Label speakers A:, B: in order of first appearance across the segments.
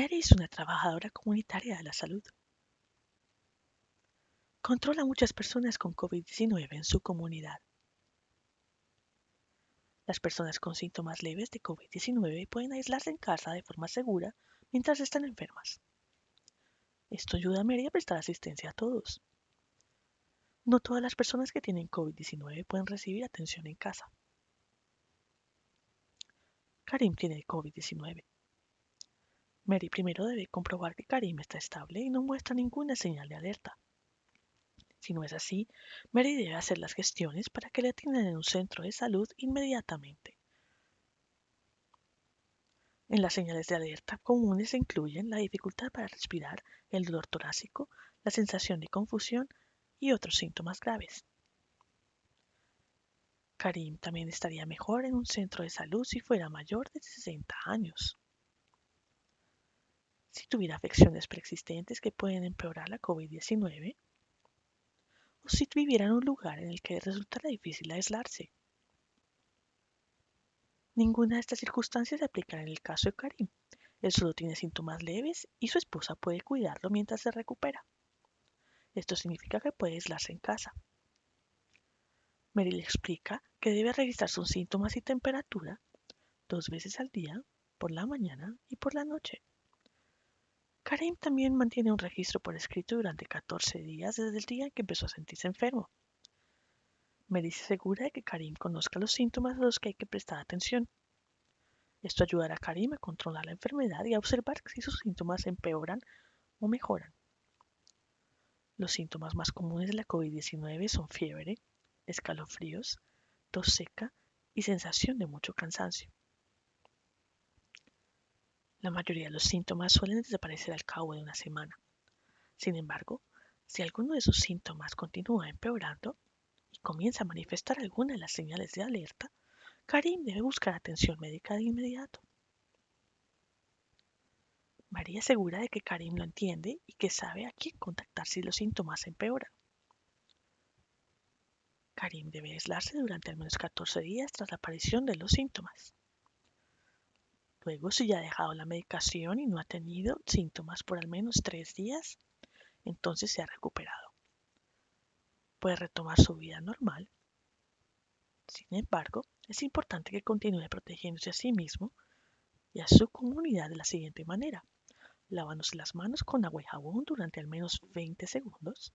A: Mary es una trabajadora comunitaria de la salud. Controla muchas personas con COVID-19 en su comunidad. Las personas con síntomas leves de COVID-19 pueden aislarse en casa de forma segura mientras están enfermas. Esto ayuda a Mary a prestar asistencia a todos. No todas las personas que tienen COVID-19 pueden recibir atención en casa. Karim tiene COVID-19. Mary primero debe comprobar que Karim está estable y no muestra ninguna señal de alerta. Si no es así, Mary debe hacer las gestiones para que le atiendan en un centro de salud inmediatamente. En las señales de alerta comunes se incluyen la dificultad para respirar, el dolor torácico, la sensación de confusión y otros síntomas graves. Karim también estaría mejor en un centro de salud si fuera mayor de 60 años. Tuviera afecciones preexistentes que pueden empeorar la COVID-19, o si viviera en un lugar en el que resultara difícil aislarse. Ninguna de estas circunstancias se aplican en el caso de Karim. Él solo tiene síntomas leves y su esposa puede cuidarlo mientras se recupera. Esto significa que puede aislarse en casa. Mary le explica que debe revisar sus síntomas y temperatura dos veces al día, por la mañana y por la noche. Karim también mantiene un registro por escrito durante 14 días desde el día en que empezó a sentirse enfermo. Mary se asegura de que Karim conozca los síntomas a los que hay que prestar atención. Esto ayudará a Karim a controlar la enfermedad y a observar si sus síntomas empeoran o mejoran. Los síntomas más comunes de la COVID-19 son fiebre, escalofríos, tos seca y sensación de mucho cansancio. La mayoría de los síntomas suelen desaparecer al cabo de una semana. Sin embargo, si alguno de sus síntomas continúa empeorando y comienza a manifestar alguna de las señales de alerta, Karim debe buscar atención médica de inmediato. María asegura de que Karim lo entiende y que sabe a quién contactar si los síntomas empeoran. Karim debe aislarse durante al menos 14 días tras la aparición de los síntomas. Luego, si ya ha dejado la medicación y no ha tenido síntomas por al menos tres días, entonces se ha recuperado. Puede retomar su vida normal. Sin embargo, es importante que continúe protegiéndose a sí mismo y a su comunidad de la siguiente manera. Lavándose las manos con agua y jabón durante al menos 20 segundos.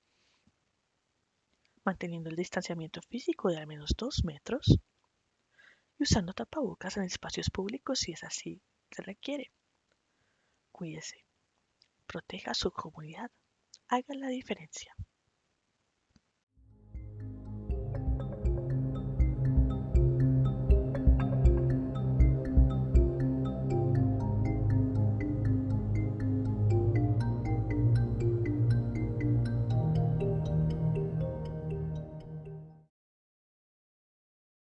A: Manteniendo el distanciamiento físico de al menos 2 metros y usando tapabocas en espacios públicos si es así se requiere. Cuídese, proteja su comunidad, haga la diferencia.